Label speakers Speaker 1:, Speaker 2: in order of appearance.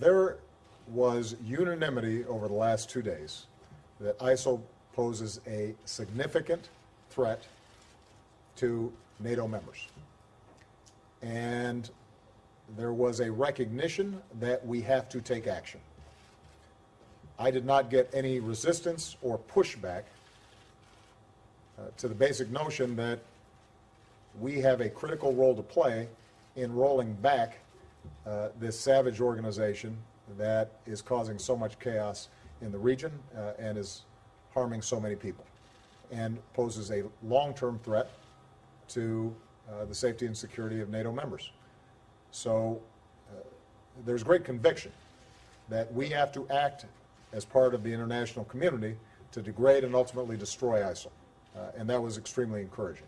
Speaker 1: there was unanimity over the last two days that ISIL poses a significant threat to NATO members. And there was a recognition that we have to take action. I did not get any resistance or pushback uh, to the basic notion that we have a critical role to play in rolling back uh, this savage organization that is causing so much chaos in the region uh, and is harming so many people and poses a long-term threat to uh, the safety and security of NATO members. So uh, there's great conviction that we have to act as part of the international community to degrade and ultimately destroy ISIL. Uh, and that was extremely encouraging.